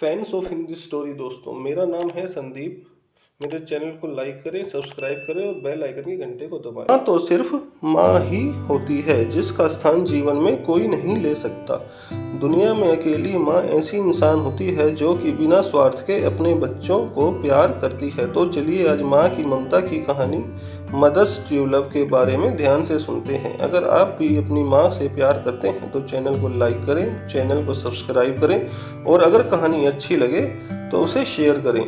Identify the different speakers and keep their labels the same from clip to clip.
Speaker 1: Fans of Hindi story दोस्तों, मेरा नाम है संदीप। मेरे चैनल को लाइक करें सब्सक्राइब करें और बेल आइकन के घंटे को दबाएँ। माँ तो सिर्फ़ माँ ही होती है, जिसका स्थान जीवन में कोई नहीं ले सकता। दुनिया में अकेली माँ ऐसी इंसान होती है जो कि बिना स्वार्थ के अपने बच्चों को प्यार करती है। तो चलिए आज माँ की ममता की कहानी मदर्स ट्रू लव के बारे में ध्यान से सुनते हैं। अगर आप भी अपनी माँ से प्यार करते हैं तो चैनल को लाइक करें, चैनल को सब्सक्राइब करें और अगर कहानी अच्छी लगे तो उसे शेयर करें।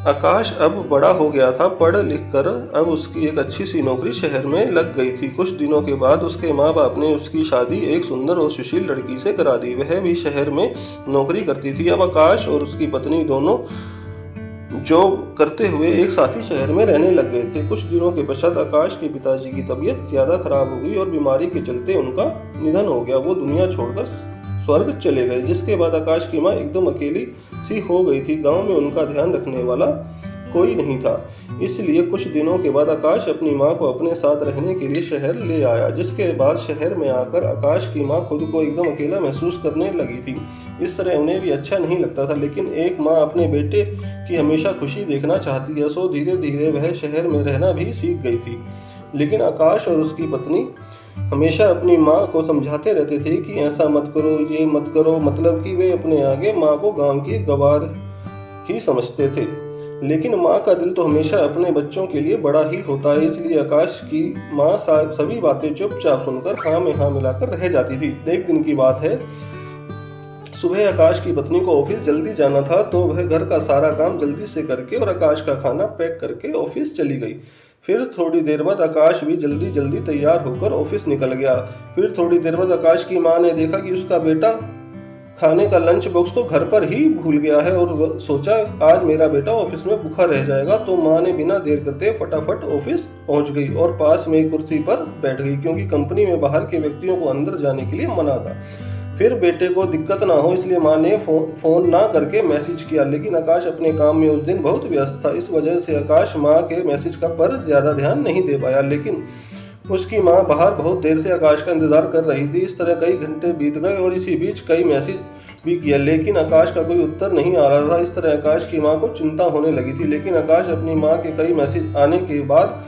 Speaker 1: आकाश अब बड़ा हो गया था, पढ़ लिख कर। अब उसकी एक अच्छी सी नौकरी शहर में लग गई थी। कुछ दिनों के बाद उसके माँ बाप ने उसकी शादी एक सुंदर और सुशील लड़की से करा दी। वह भी शहर में नौकरी करती थी। अब आकाश और उसकी पत्नी दोनों जॉब करते हुए एक साथ ही शहर में रहने लग गए थे। कुछ दिनों के पश्चात आकाश के पिताजी की तबीयत ज़्यादा खराब हो गई और बीमारी के चलते उनका निधन हो गया। वो दुनिया छोड़कर स्वर्ग चले गए, जिसके बाद आकाश की माँ एकदम अकेली सी हो गई थी। गाँव में उनका ध्यान रखने वाला कोई नहीं था। इसलिए कुछ दिनों के बाद आकाश अपनी माँ को अपने साथ रहने के लिए शहर ले आया, जिसके बाद शहर में आकर आकाश की माँ खुद को एकदम अकेला महसूस करने लगी थी। इस तरह उन्हें भी अच्छा नहीं लगता था, लेकिन एक माँ अपने बेटे की हमेशा खुशी देखना चाहती है, सो धीरे धीरे वह शहर में रहना भी सीख गई थी। लेकिन आकाश और उसकी पत्नी हमेशा अपनी माँ को समझाते रहते थे कि ऐसा मत करो, ये मत करो मतलब कि वे अपने आगे माँ को गाँव की गवार ही समझते थे। लेकिन माँ का दिल तो हमेशा अपने बच्चों के लिए बड़ा ही होता है, इसलिए आकाश की माँ सभी बातें चुपचाप सुनकर हाँ में हाँ मिलाकर रह जाती थी। एक दिन की बात है, सुबह आकाश की पत्नी को ऑफ़िस जल्दी जाना था तो वह घर का सारा काम जल्दी से करके और आकाश का खाना पैक करके ऑफ़िस चली गई। फिर थोड़ी देर बाद आकाश भी जल्दी जल्दी तैयार होकर ऑफ़िस निकल गया। फिर थोड़ी देर बाद आकाश की माँ ने देखा कि उसका बेटा खाने का लंच बॉक्स तो घर पर ही भूल गया है और सोचा, आज मेरा बेटा ऑफ़िस में भूखा रह जाएगा। तो माँ ने बिना देर करते फटाफट ऑफ़िस पहुँच गई और पास में कुर्सी पर बैठ गई, क्योंकि कंपनी में बाहर के व्यक्तियों को अंदर जाने के लिए मना था। फिर बेटे को दिक्कत ना हो, इसलिए माँ ने फ़ोन फ़ोन ना करके मैसेज किया। लेकिन आकाश अपने काम में उस दिन बहुत व्यस्त था। इस वजह से आकाश माँ के मैसेज का पर ज़्यादा ध्यान नहीं दे पाया। लेकिन उसकी माँ बाहर बहुत देर से आकाश का इंतज़ार कर रही थी। इस तरह कई घंटे बीत गए और इसी बीच कई मैसेज भी किया लेकिन आकाश का कोई उत्तर नहीं आ रहा था। इस तरह आकाश की माँ को चिंता होने लगी थी। लेकिन आकाश अपनी माँ के कई मैसेज आने के बाद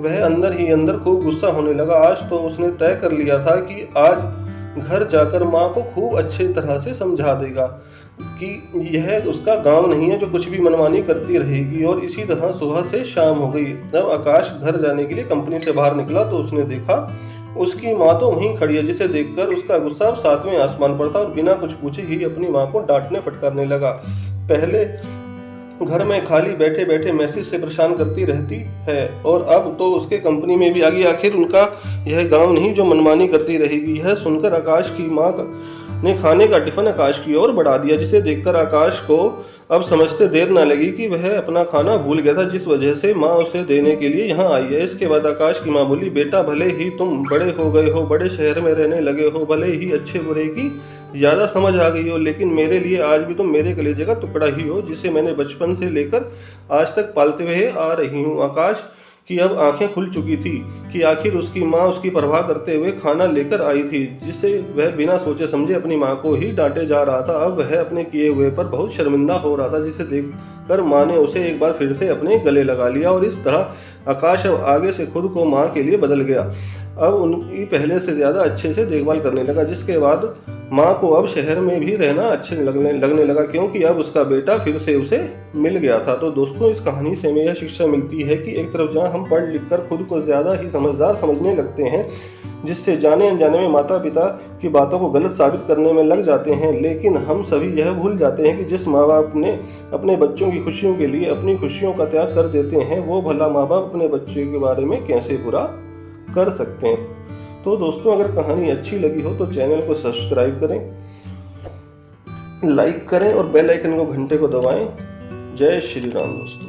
Speaker 1: वह अंदर ही अंदर खूब गुस्सा होने लगा। आज तो उसने तय कर लिया था कि आज घर जाकर माँ को खूब अच्छे तरह से समझा देगा कि यह उसका गाँव नहीं है जो कुछ भी मनमानी करती रहेगी और इसी तरह सुबह से शाम हो गई। जब आकाश घर जाने के लिए कंपनी से बाहर निकला तो उसने देखा उसकी माँ तो वहीं खड़ी है, जिसे देखकर उसका गुस्सा सातवें आसमान पर था और बिना कुछ पूछे ही अपनी माँ को डांटने फटकारने लगा। पहले घर में खाली बैठे बैठे मैसेज से परेशान करती रहती है और अब तो उसके कंपनी में भी आ गई आखिर उनका यह गाँव नहीं जो मनमानी करती रहेगी। यह सुनकर आकाश की माँ ने खाने का टिफ़िन आकाश की ओर बढ़ा दिया, जिसे देखकर आकाश को अब समझते देर ना लगी कि वह अपना खाना भूल गया था, जिस वजह से माँ उसे देने के लिए यहाँ आई है। इसके बाद आकाश की माँ बोली, बेटा, भले ही तुम बड़े हो गए हो, बड़े शहर में रहने लगे हो, भले ही अच्छे बुरे की ज़्यादा समझ आ गई हो, लेकिन मेरे लिए आज भी तुम मेरे कलेजे का टुकड़ा ही हो, जिसे मैंने बचपन से लेकर आज तक पालते हुए आ रही हूँ। आकाश की अब आँखें खुल चुकी थी कि आखिर उसकी माँ उसकी परवाह करते हुए खाना लेकर आई थी जिससे वह बिना सोचे समझे अपनी माँ को ही डांटे जा रहा था। अब वह अपने किए हुए पर बहुत शर्मिंदा हो रहा था, जिसे देखकर माँ ने उसे एक बार फिर से अपने गले लगा लिया और इस तरह आकाश अब आगे से खुद को माँ के लिए बदल गया। अब उनकी पहले से ज़्यादा अच्छे से देखभाल करने लगा, जिसके बाद माँ को अब शहर में भी रहना अच्छे लगने लगने लगा, क्योंकि अब उसका बेटा फिर से उसे मिल गया था। तो दोस्तों, इस कहानी से हमें यह शिक्षा मिलती है कि एक तरफ़ जहाँ हम पढ़ लिख कर खुद को ज़्यादा ही समझदार समझने लगते हैं, जिससे जाने अनजाने में माता पिता की बातों को गलत साबित करने में लग जाते हैं, लेकिन हम सभी यह भूल जाते हैं कि जिस माँ बाप ने अपने बच्चों की खुशियों के लिए अपनी खुशियों का त्याग कर देते हैं, वो भला माँ बाप अपने बच्चे के बारे में कैसे बुरा कर सकते हैं। तो दोस्तों, अगर कहानी अच्छी लगी हो तो चैनल को सब्सक्राइब करें, लाइक करें और बेल आइकन को घंटे को दबाएँ। जय श्री राम दोस्तों।